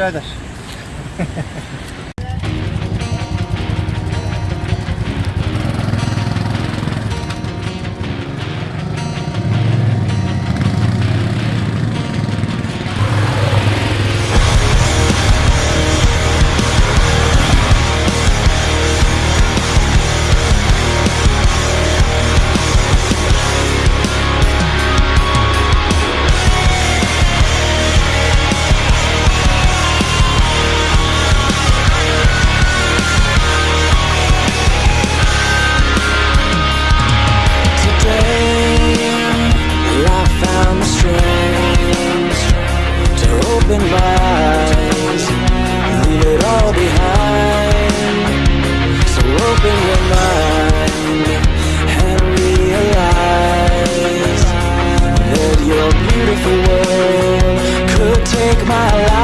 birader. beautiful world could take my life.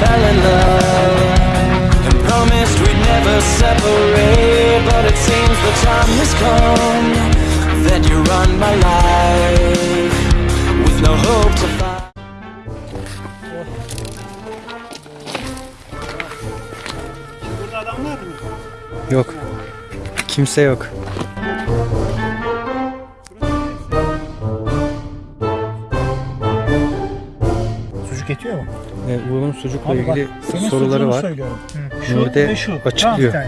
Fell in love and promised we'd never separate. But it seems the time has come that you run my life with no hope to find. Burada adam? Yok. Kimse yok. Sucuk yetiyor mu? E, Uğur'un sucukla Abi bak, ilgili senin soruları var. söylüyorum. Şu Nuri'de ve şu. açıklıyor. Tamam,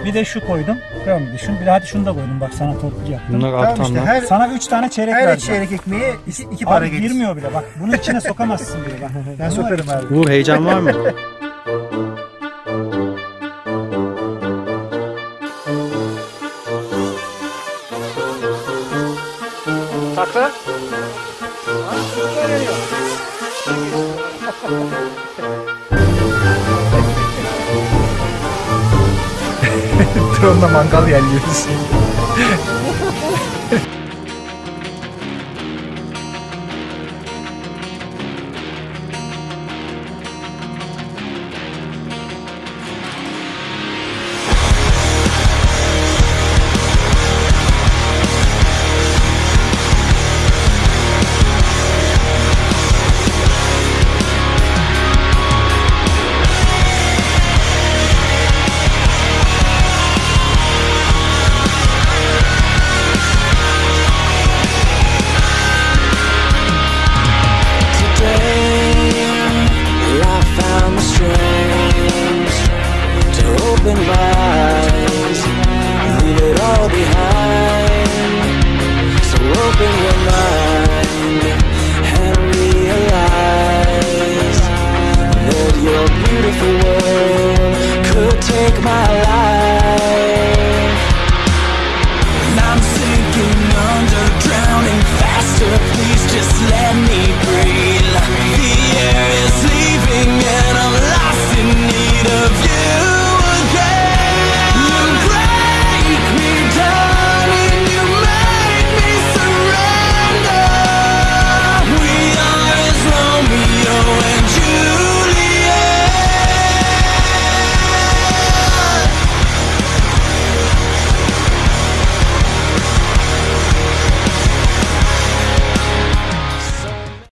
bir, bir de şu koydum. Tamam düşün. Bir de hadi şunu da koydum. Bak sana torpil yaptım. Bunlar Tamam alttan işte her, Sana 3 tane çeyrek her verdim. çeyrek ekmeğe iki, iki para Abi gelir. girmiyor bile bak. Bunun içine sokamazsın bile bak. Ben sokarım abi. Uğur heyecan var mı? Takla. Drone'la mangal yerliyoruz. Open eyes, leave it all behind. So open your mind